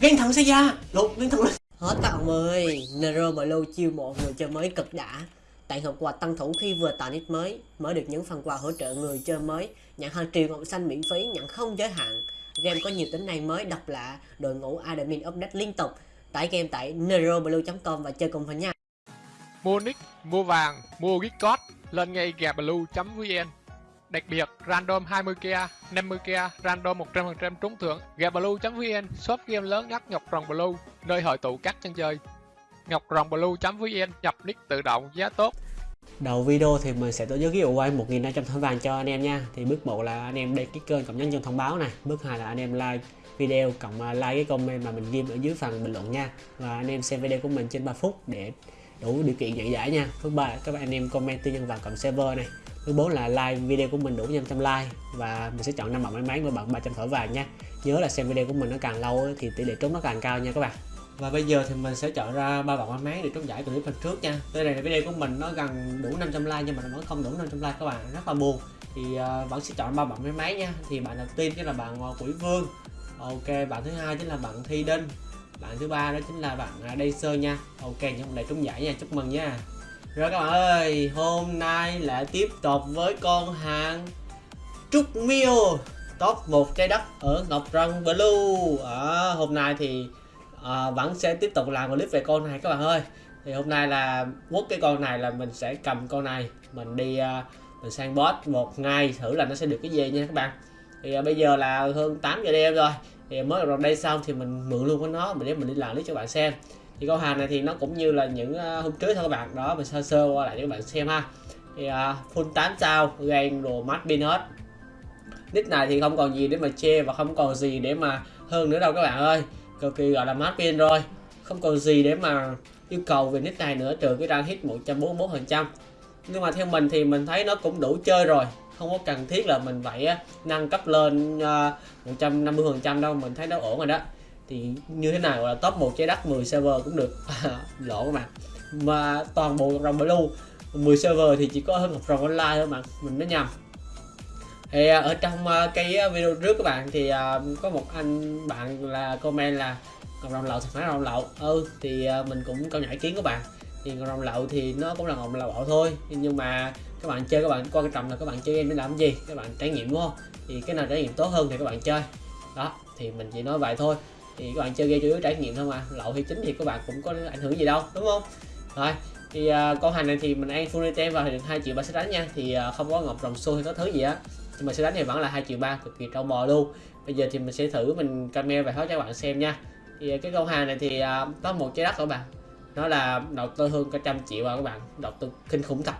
Thần xảy ra Lột gan thần lên. Hết các ông ơi Nero Blue chiêu một người chơi mới cực đã. Tặng hộp quà tăng thủ khi vừa tạo nick mới Mới được những phần quà hỗ trợ người chơi mới. Nhận hàng triệu ngọc xanh miễn phí Nhận không giới hạn. Game có nhiều tính năng mới độc lạ. Đội ngũ admin update liên tục. Tải game tại neroblue.com và chơi cùng với nha. Mua nick, mua vàng, mua gift card Lên ngay gàblue.vn Đặc biệt, random 20k, 50k, random 100% trúng thưởng gàblue.vn, shop game lớn nhất Ngọc Rồng Blue, nơi hội tụ các chân chơi. Ngọc Rồng Blue.vn nhập nick tự động giá tốt. Đầu video thì mình sẽ tổ chức giveaway 1.500 thỏi vàng cho anh em nha. Thì bước 1 là anh em đăng ký kênh cộng nhấn chuông thông báo này. Bước 2 là anh em like video cộng à, like cái comment mà mình ghi ở dưới phần bình luận nha. Và anh em xem video của mình trên 3 phút để đủ điều kiện nhận giải nha. Bước 3 các bạn anh em comment tư nhân vàng cộng server này thứ bốn là like video của mình đủ 500 like. Và mình sẽ chọn năm bạn may mắn và bạn 300 thỏi vàng nha. Nhớ là xem video của mình nó càng lâu thì tỷ lệ trúng nó càng cao nha các bạn. Và bây giờ thì mình sẽ chọn ra ba bạn may mắn để trúng giải clip phần trước nha. Đây này video của mình nó gần đủ 500 like nhưng mà nó vẫn không đủ 500 like các bạn. Rất là buồn. Thì ờ, uh, vẫn sẽ chọn ba bạn may mắn nha. Thì bạn đầu tiên chính là bạn uh, quỷ vương. Ok bạn thứ hai chính là bạn thi đinh. Bạn thứ ba đó chính là bạn ờ, uh, đây sơ nha. Ok những này trúng giải nha. Chúc mừng nha rồi các bạn ơi hôm nay lại tiếp tục với con hàng trúc miêu top một trái đất ở ngọc răng blue. À, hôm nay thì à, vẫn sẽ tiếp tục làm clip về con này các bạn ơi. Thì hôm nay là quất cái con này là mình sẽ cầm con này mình đi à, mình sang boss một ngày thử là nó sẽ được cái gì nha các bạn. Thì à, bây giờ là hơn 8 giờ đêm rồi thì mới vào đây xong thì mình mượn luôn của nó mình để mình đi làm clip cho bạn xem thì con hàng này thì nó cũng như là những ờ, hôm trước thôi các bạn. Đó mình sơ sơ qua lại cho các bạn xem ha. Thì uh, full 8 sao gan đồ mắt pin hết. Nick này thì không còn gì để mà chê và không còn gì để mà hơn nữa đâu các bạn ơi. Cực kỳ gọi là mát pin rồi. Không còn gì để mà yêu cầu về nick này nữa trừ cái rang hit 144 phần trăm. Nhưng mà theo mình thì mình thấy nó cũng đủ chơi rồi. Không có cần thiết là mình phải ờ, nâng cấp lên 150 phần trăm đâu. Mình thấy nó ổn rồi đó thì như thế nào là top 1 trái đất 10 server cũng được. Lỗ các bạn mà toàn bộ rồng blue 10 server thì chỉ có hơn một rồng online thôi bạn mình nói nhầm. Thì à, ở trong à, cái video trước các bạn thì à, có một anh bạn là comment là ngọc rồng lậu thì phải rồng lậu. Ừ thì mình cũng câu nhảy kiến các bạn. Thì ngọc rồng lậu thì nó cũng là ngọc lậu thôi. Nhưng mà các bạn chơi, các bạn quan trọng là các bạn chơi game để làm gì? Các bạn trải nghiệm, đúng không? Thì cái nào trải nghiệm tốt hơn thì các bạn chơi. Đó, thì mình chỉ nói vậy thôi thì các bạn chơi game chủ yếu trải nghiệm thôi mà. Lậu thì chính thì các bạn cũng có ảnh hưởng gì đâu đúng không? Rồi thì uh, con hàng này thì mình ăn full item vào thì được hai triệu ba sẽ đánh nha. Thì uh, không có ngọc rồng xu hay có thứ gì á. Nhưng mà sẽ đánh thì vẫn là hai triệu ba cực kỳ trâu bò luôn. Bây giờ thì mình sẽ thử mình camera và hết cho các bạn xem nha. Thì à, cái con hàng này thì uh, có một trái đất các bạn. Nó là đầu tư hơn cả trăm triệu à các bạn. Đầu tư kinh khủng thật.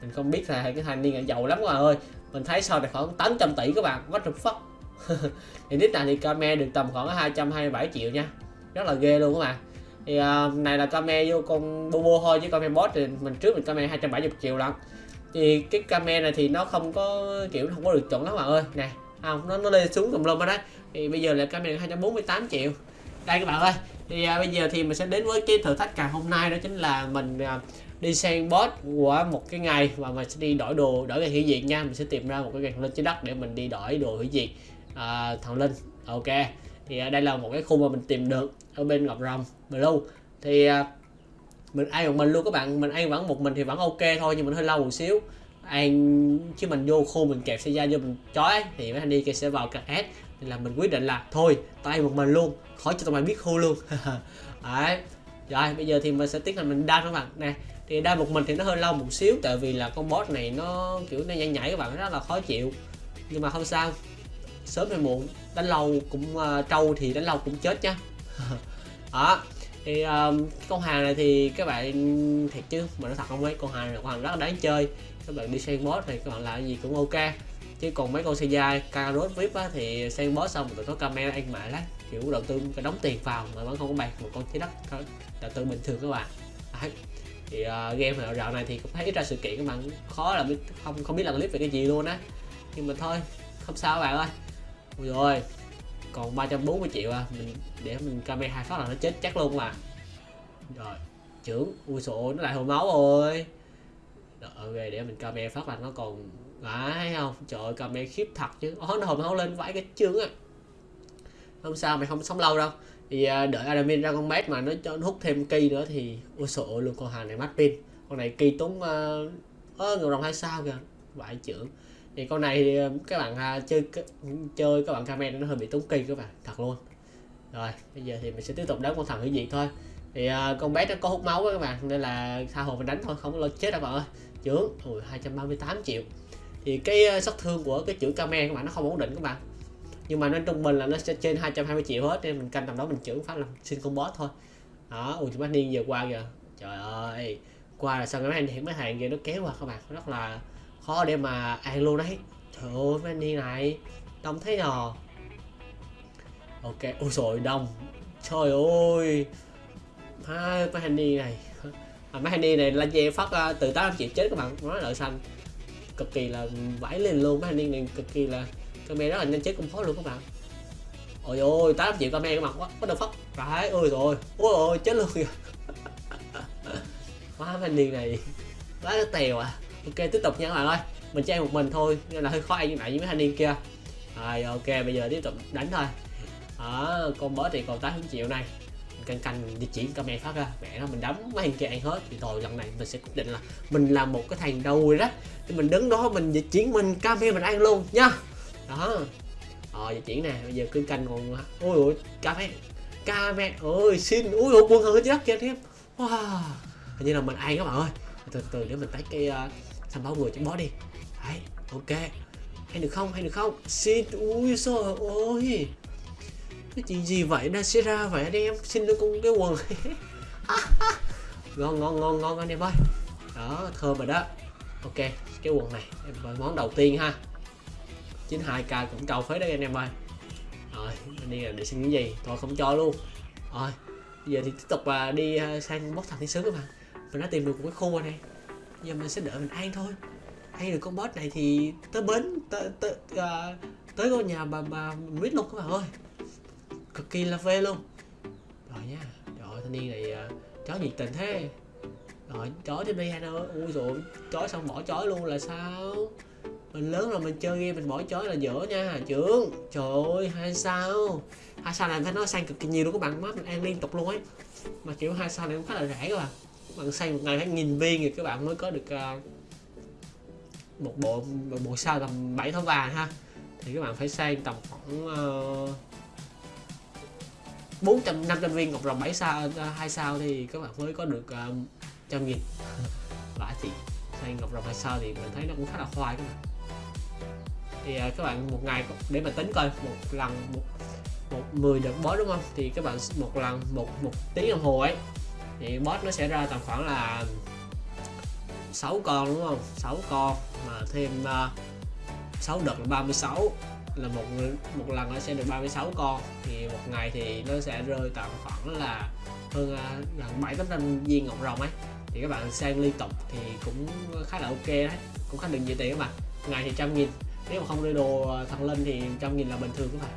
Mình không biết là cái thanh niên giàu lắm các bạn ơi. Mình thấy sau này khoảng 800 tỷ các bạn. What the fuck? thì nick này thì camera được tầm khoảng 227 triệu nha. Rất là ghê luôn các bạn. Thì uh, này là camera vô con bobo thôi chứ camera boss thì mình trước mình camera 270 triệu lận. Thì cái camera này thì nó không có kiểu không có được chọn lắm bạn ơi. Nè không nó nó lên xuống tùm lum ở đấy. Thì bây giờ là camera 248 triệu. Đây các bạn ơi. Thì à, bây giờ thì mình sẽ đến với cái thử thách càng hôm nay đó chính là mình à, đi sang boss của một cái ngày và mình sẽ đi đổi đồ đổi cái hủy diệt nha. Mình sẽ tìm ra một cái ngày lên trên đất để mình đi đổi đồ hủy diệt à, thằng linh. Ok thì à, đây là một cái khu mà mình tìm được ở bên ngọc rồng blue. Thì à, mình ăn một mình luôn các bạn mình ăn vẫn một mình thì vẫn ok thôi nhưng mình hơi lâu một xíu. Ăn chứ mình vô khu mình kẹp xe ra vô mình chói thì mấy anh đi kia sẽ vào cắt hết nên là mình quyết định là thôi tao ăn một mình luôn khỏi cho tụi mày biết khu luôn. Đấy. Rồi bây giờ thì mình sẽ tiến hành mình đa các bạn. Nè thì đa một mình thì nó hơi lâu một xíu tại vì là con boss này nó kiểu nó nhảy nhảy các bạn rất là khó chịu. Nhưng mà không sao sớm hay muộn. Đánh lâu cũng uh, trâu thì đánh lâu cũng chết nhá. Đó thì um, con hàng này thì các bạn thiệt chứ mà nó thật không ấy con hàng này con hàng rất là đáng chơi. Các bạn đi sang boss này các bạn làm gì cũng ok. Chứ còn mấy con xe dai carrot vip á thì sang boss xong tụi nó camera ăn mại lắm. Kiểu đầu tư cái đóng tiền vào mà vẫn không có bạc một con trái đất đầu tư bình thường các bạn. Đấy. thì uh, game dạo này thì cũng thấy ít ra sự kiện các bạn khó là không không biết làm clip về cái gì luôn á. Nhưng mà thôi không sao các bạn ơi Ôi. Rồi còn 340 triệu à mình để mình camera hai phát là nó chết chắc luôn mà. Rồi trưởng ui sổ nó lại hồi máu rồi. Rồi ok để mình camera phát là nó còn à, phải không? Trời ơi camera khiếp thật chứ. Ó nó hồi máu lên vãi cái chương á. Không sao mày không sống lâu đâu. Thì à, đợi admin ra con mét mà nó cho nó hút thêm cây nữa thì ôi sổ luôn con hàng này mất pin. Con này kỳ tốn uh, ơ đồng hai sao kìa. Vãi trưởng thì con này thì ờ, các bạn à, chơi chơi các bạn comment nó hơi bị tốn kỳ các bạn thật luôn. Rồi bây giờ thì mình sẽ tiếp tục đánh con thằng hủy diệt thôi. Thì uh, con bé nó có hút máu đó các bạn nên là tha hồ mình đánh thôi không có lo chết đâu bạn ơi. Trưởng ui 238 triệu. Thì cái ờ, sát thương của cái chữ camera các bạn nó không ổn định các bạn. Nhưng mà nó trung bình là nó sẽ trên 220 triệu hết nên mình canh tầm đó mình trưởng phát làm xin con boss thôi. Đó ui chúng niên giờ qua kìa. Trời ơi qua là sao cái mấy mấy hàng kia nó kéo qua các bạn rất là khó để mà ăn luôn đấy. Trời ơi mấy đi này đông thấy nhờ. Ok ôi rồi đông. Trời ơi. À, mấy đi này. À, mấy đi này là dê phát uh, từ tám triệu chết các bạn nói lợi xanh. Cực kỳ là vãi lên luôn mấy anh đi này cực kỳ là camera rất là nhanh chết cũng khó luôn các bạn. Ôi ôi tám triệu comment các bạn quá có được phát phải ôi rồi ôi ôi chết luôn kìa. Quá anh đi này quá tèo à ok tiếp tục nha các bạn ơi. Mình chơi một mình thôi nên là hơi khó ăn như lại với mấy thanh niên kia. Rồi ok bây giờ tiếp tục đánh thôi. Đó con boss thì còn 8 triệu này. Canh canh di chuyển mẹ phát ra. Mẹ nó mình đấm mấy thằng kia ăn hết. Thì rồi lần này mình sẽ quyết định là mình làm một cái thằng đầu rồi đó. Thì mình đứng đó mình di chuyển mình camera mình ăn luôn nha. Đó. Ờ di chuyển nè bây giờ cứ canh còn ôi ôi cà phê, ơi xin ui ôi buồn hơn chết kia thêm wow. Hình như là mình ăn các bạn ơi từ từ để mình tách cái ờ, uh, thằng báo người trong bó đi. Đấy ok. Hay được không hay được không? Xin ui trời ôi, cái chuyện gì vậy? Nó xảy ra vậy anh em? Xin được con cái quần. Ngon ngon ngon ngon anh em ơi. Đó thơm rồi đó. Ok cái quần này em món đầu tiên ha. 92k cũng trâu phế đấy anh em ơi. Rồi anh đi là để xin cái gì? Thôi không cho luôn. Rồi giờ thì tiếp tục à, đi à, sang bóc thằng thiên sứ các bạn mình đã tìm được một cái khu này giờ mình sẽ đợi mình ăn thôi. Ăn được con boss này thì tới bến tới tới, uh, tới ngôi nhà bà bà mít luôn các bạn ơi. Cực kỳ là phê luôn. Rồi nha trời thanh niên này uh, chó nhiệt tình thế. Rồi chó trên đây anh ơi ui rồi chó xong bỏ chó luôn là sao? Mình lớn rồi mình chơi game mình bỏ chó là dở nha trưởng. Trời ơi hai sao? Hai sao này phải nói sang cực kỳ nhiều luôn các bạn mắt mình ăn liên tục luôn ấy. Mà kiểu hai sao này cũng khá là rẻ các bạn bạn xây một ngày phải nghìn viên thì các bạn mới có được uh, một bộ một bộ sao tầm 7 thỏi vàng ha. Thì các bạn phải xây tầm khoảng uh, 400 500 viên ngọc rồng 7 sao ờ, hai sao thì các bạn mới có được uh, trăm nghìn. Vả chị xây ngọc rồng hai sao thì mình thấy nó cũng khá là khoai các bạn. Thì uh, các bạn một ngày để mà tính coi một lần một một 10 đợt boss đúng không? Thì các bạn một lần một một tiếng đồng hồ ấy thì boss nó sẽ ra tầm khoảng là 6 con đúng không? 6 con mà thêm ờ, uh, 6 đợt là 36 là một một lần nó sẽ được 36 con. Thì một ngày thì nó sẽ rơi tầm khoảng là hơn uh, gần 7 800 viên ngọc rồng ấy. Thì các bạn sang liên tục thì cũng khá là ok đấy. Cũng khá được nhiều tiền các bạn. Ngày thì trăm nghìn. Nếu mà không đưa đồ thằng lên thì trăm nghìn là bình thường các bạn.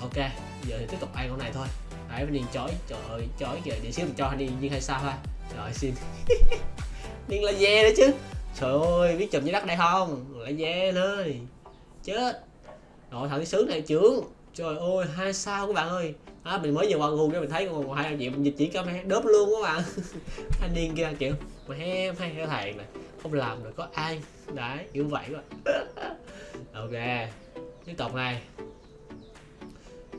Ok giờ thì tiếp tục ăn con này thôi đấy mình điền chói trời ơi chói kìa để xíu mình cho anh đi nhưng hay sao ha rồi xin. Điền là dê đấy chứ. Trời ơi biết chùm dưới đất này không? Là dê nơi chết. Rồi thằng sướng này trưởng. Trời ơi hai sao các bạn ơi. À, mình mới vừa qua cho mình thấy còn hai anh chị mình dịch chỉ camera đớp luôn các bạn. Anh điên kia kiểu mà em hay cái thằng này không làm được có ai. Đấy kiểu vậy các bạn. Ok tiếp tục này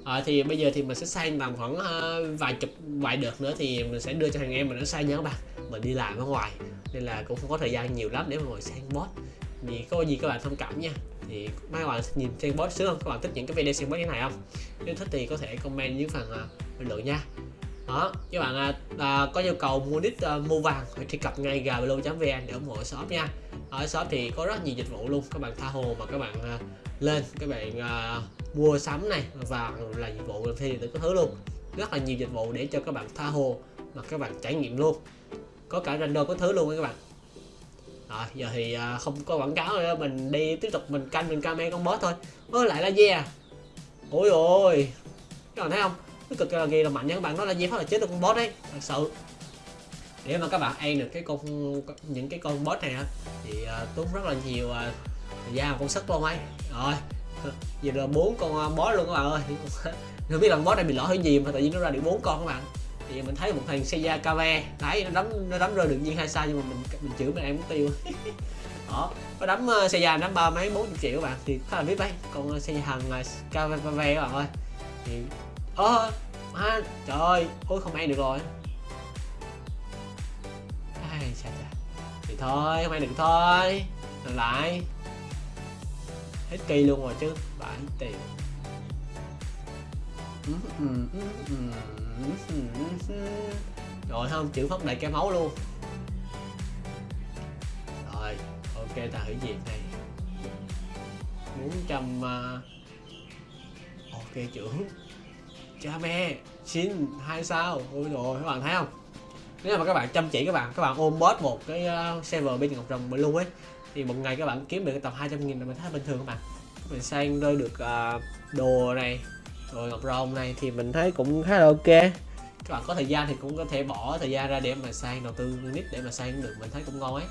à, thì bây giờ thì mình sẽ sang tầm khoảng uh, vài chục vài đợt nữa thì mình sẽ đưa cho thằng em mình nó sang nhớ các bạn. Mình đi làm ở ngoài nên là cũng không có thời gian nhiều lắm để mà ngồi sang bot. Thì có gì các bạn thông cảm nha. Thì mấy bạn nhìn sang bot sướng không? Các bạn thích những cái video sang bot như này không? Nếu thích thì có thể comment dưới phần uh, bình luận nha. Đó các bạn uh, có nhu cầu mua nick uh, mua vàng phải truy cập ngay gablo.vn để ủng hộ shop nha. Ở shop thì có rất nhiều dịch vụ luôn. Các bạn tha hồ mà các bạn uh, lên. Các bạn uh, mua sắm này và là dịch vụ thì thuê điện tử có thứ luôn. Rất là nhiều dịch vụ để cho các bạn tha hồ mà các bạn trải nghiệm luôn. Có cả random có thứ luôn các bạn. Rồi giờ thì uh, không có quảng cáo nữa mình đi tiếp tục mình canh mình camera con boss thôi. Ơ lại là yeah à? ôi ôi các bạn thấy không? Nó cực kỳ là mạnh nha các bạn nó là gì phát là chết được con boss đấy thật sự. Để mà các bạn ăn được cái con những cái con boss này thì uh, tốn rất là nhiều uh, da con và sức luôn ấy. Rồi giờ là bốn con à, bó luôn các bạn ơi. Không biết là bó này bị lỗi cái gì mà tự nhiên nó ra được bốn con các bạn. Thì mình thấy một thằng xe da cave đấy nó đấm nó đấm rơi được viên hai sao nhưng mà mình mình chửi mình em cũng tiêu. Đó nó đấm à, xe da đấm ba mấy bốn triệu các bạn. Thì khá là biết đấy còn xe à, hàng cave cave các bạn ơi. Thì ơ à, trời ơi ôi không ăn được rồi. Ai chà chà. Thì thôi không ăn được thôi. Làm lại hết kỳ luôn rồi chứ bản tiền. Rồi không chữ phát đầy cái máu luôn. Rồi, ok, ta hủy diệt này. 400 uh... À, ok, trưởng. Cha mẹ, xin, hai sao. Ôi rồi các bạn thấy không? Nếu mà các bạn chăm chỉ các bạn các bạn ôm boss một cái à, server bên ngọc rồng luôn ấy thì một ngày các bạn kiếm được tầm 200 nghìn là mình thấy bình thường các bạn. Mình sang rơi được uh, đồ này rồi ngọc rồng này thì mình thấy cũng khá là ok. Các bạn có thời gian thì cũng có thể bỏ thời gian ra để mà sang đầu tư nít để mà sang được mình thấy cũng ngon ấy.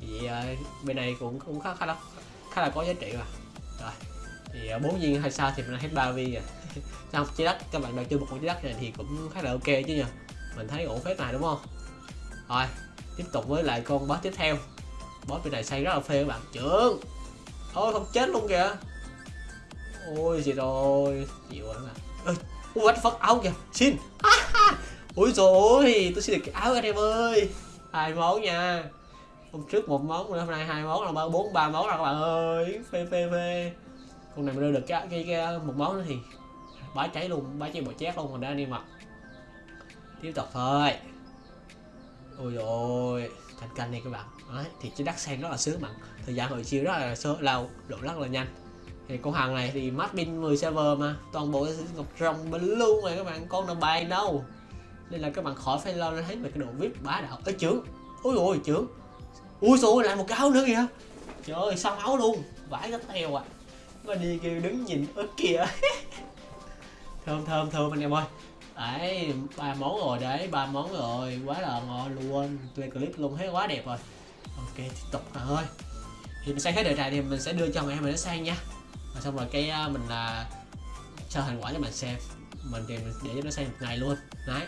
Thì uh, bên này cũng cũng khá khá là khá là có giá trị mà. Rồi thì à, bốn uh, viên hay sao thì mình hết ba viên rồi. Trong trái đất các bạn đầu tư một con trái đất này thì cũng khá là ok chứ nhờ. Mình thấy ổn phết này đúng không? Rồi tiếp tục với lại con boss tiếp theo boss bên này xây rất là phê các bạn. Trưởng. Thôi không chết luôn kìa. Ôi gì rồi chịu rồi các bạn. Ơi what the áo kìa. Xin. Ui rồi tôi xin được cái áo anh em ơi. Hai món nha. Hôm trước một món hôm nay hai món là ba bốn ba món rồi các bạn ơi. Phê phê phê. Con này mới đưa được cái, cái, cái một món nữa thì bá cháy luôn bá cháy bỏ chét luôn còn đã đi mặc tiếp tục thôi. Ôi rồi thành canh này các bạn. Đấy, thì cái đắt sen rất là sướng bạn. Thời gian hồi chiều rất là sơ lâu độ rất là nhanh. Thì con hàng này thì mát pin 10 server mà toàn bộ ngọc rồng bên luôn rồi các bạn con nào bài đâu. Nên là các bạn khỏi phải lo thấy về cái độ vip bá đạo. Ơi trưởng. Ôi ôi trưởng. Ui xui lại một cái áo nữa kìa. Trời ơi xong áo luôn. Vãi cái teo à mà đi kêu đứng nhìn ớt kìa. Thơm thơm thơm anh em ơi đấy ba món rồi đấy ba món rồi. Quá là ngon luôn. Lên clip luôn thấy quá đẹp rồi. Ok tiếp tục thôi. Thì mình sang hết đề tài thì mình sẽ đưa cho mẹ mình nó sang nha. Và xong rồi cái à, mình là cho thành quả cho mình xem. Mình thì mình để cho nó sang một ngày luôn. Đấy.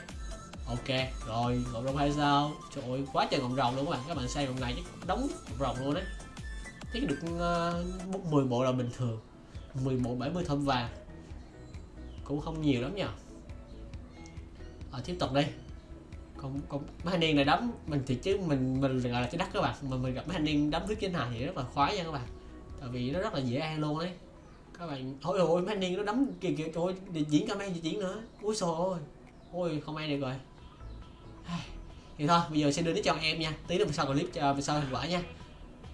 Ok rồi ngọc rồng hay sao. Trời ơi quá trời ngọc rồng luôn các bạn. Các bạn sang một ngày chắc đóng rồng luôn đấy. Thấy được à, uh, 10 bộ là bình thường. 10 bộ 70 thơm vàng. Cũng không nhiều lắm nhỉ à, tiếp tục đi. Còn còn mấy anh niên này đấm mình thì chứ mình mình gọi là cái đất các bạn. Mà mình gặp mấy anh niên đấm thứ trên này thì rất là khoái nha các bạn. Tại vì nó rất là dễ ăn luôn đấy các bạn ôi ôi mấy anh niên nó đấm kìa kìa trời ơi diễn camera di diễn nữa. Ui xô ôi ôi không ai được rồi. Thì thôi bây giờ sẽ đưa đến cho em nha. Tí nữa sau clip cho sau thành quả nha.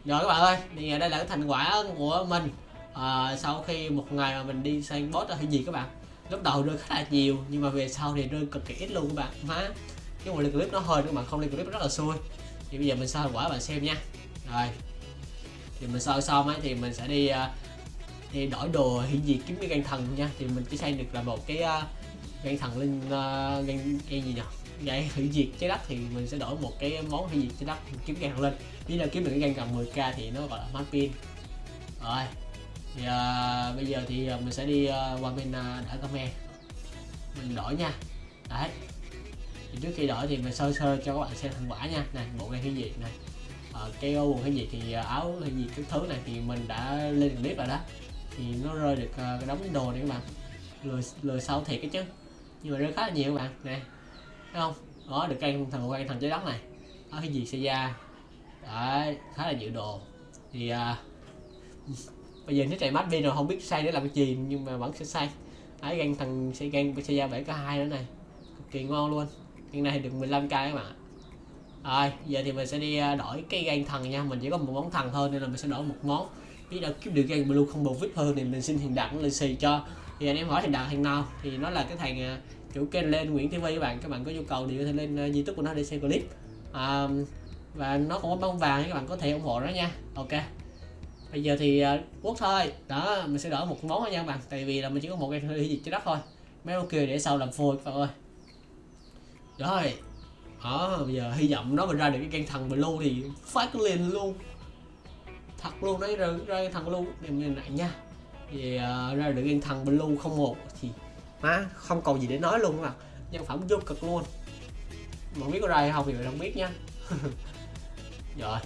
Rồi các bạn ơi thì đây là cái thành quả của mình. À, sau khi một ngày mà mình đi sang boss hay gì các bạn lúc đầu rơi khá là nhiều nhưng mà về sau thì rơi cực kỳ ít luôn các bạn. Má cái một lên clip nó hơi các bạn không lên clip rất là xui. Thì bây giờ mình sao quả bạn xem nha. Rồi. Thì mình sau xong ấy thì mình sẽ đi uh, đi đổi đồ hiện diệt kiếm cái gan thần nha. Thì mình chỉ xây được là một cái à, uh, gan thần lên uh, à, gan, gan gì nhỉ? Vậy hủy diệt trái đất. Thì mình sẽ đổi một cái món hủy diệt trái đất kiếm gan lên nếu là kiếm được cái gan cần 10k thì nó gọi là mát pin. Rồi thì uh, bây giờ thì à, mình sẽ đi uh, qua bên uh, đỡ comment mình đổi nha. Đấy. Thì trước khi đổi thì mình sơ sơ cho các bạn xem thành quả nha. Này bộ gan gì diệt này uh, ờ, cái quần cái gì thì áo cái gì cái thứ này thì mình đã lên clip rồi đó. Thì nó rơi được uh, cái đống đồ này các bạn. Lười lười sau thiệt cái chứ. Nhưng mà rơi khá là nhiều các bạn. Nè. Thấy không? Đó được cây thằng quay thằng trái đất này. Đó cái gì xe da đấy khá là nhiều đồ. Thì uh, bây giờ nó chạy mắt đi rồi không biết say để làm cái gì nhưng mà vẫn sẽ say ấy gan thằng xe gan xe da bảy có hai nữa này. Cực kỳ ngon luôn. Gan này được 15 k các bạn rồi giờ thì mình sẽ đi à, đổi cái gan thần nha. Mình chỉ có một món thần thôi nên là mình sẽ đổi một món. Biết đâu kiếm được gan blue không bầu vip hơn thì mình xin hiện đặng lì xì cho. Thì anh em hỏi hiền đặng thằng nào? Thì nó là cái thằng à, chủ kênh lên Nguyễn TV các bạn. Các bạn có nhu cầu thì có thể lên à, youtube của nó để xem clip. À, và nó cũng có bông vàng các bạn có thể ủng hộ nó nha. Ok bây giờ thì à, quốc thôi. Đó mình sẽ đổi một món thôi nha các bạn. Tại vì là mình chỉ có một cái hơi gì cho đất thôi. Mấy ok kia để sau làm phôi các bạn ơi. Rồi. Đó bây giờ hy vọng nó mình ra được cái căn thần blue thì phát lên luôn. Thật luôn đấy ra, ra thằng blue. Em như này nha. Thì uh, ra được căn thần blue không một thì má không còn gì để nói luôn mà nhân phẩm vô cực luôn. Mà biết có ra hay không thì mình không biết nha. Rồi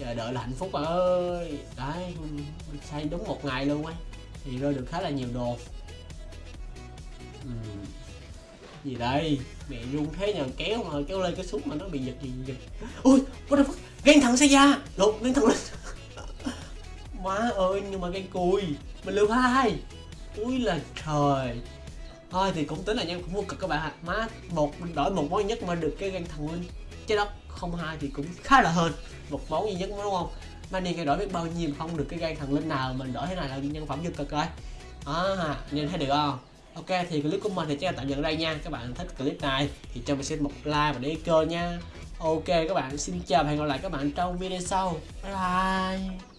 chờ đợi là hạnh phúc bà ơi. Đấy mình xây đúng một ngày luôn ấy. Thì rơi được khá là nhiều đồ. Ừm. gì đây? Mẹ run thế nhờ, kéo mà, kéo lên cái súng mà nó bị giật gì giật ui, what the fuck? Gan thằng xe ra lột gan thằng lên. Má ơi, nhưng mà gan cùi. Mình lưu hai ui là trời. Thôi thì cũng tính là nhân cũng vô cực các bạn ạ. Má, một mình đổi một món nhất mà được cái gan thằng linh. Chết đó không hai thì cũng khá là hơn một máu duy nhất đúng không? Manny đi cái đổi biết bao nhiêu không được cái gan thằng linh nào mình đổi thế này là nhân phẩm vô cực rồi. À nhìn thấy được không? Ok, thì clip của mình thì chắc là tạm dừng ở đây nha. Các bạn thích clip này thì cho mình xin một like và để kênh nha. Ok, các bạn, xin chào và hẹn gặp lại các bạn trong video sau. Bye bye.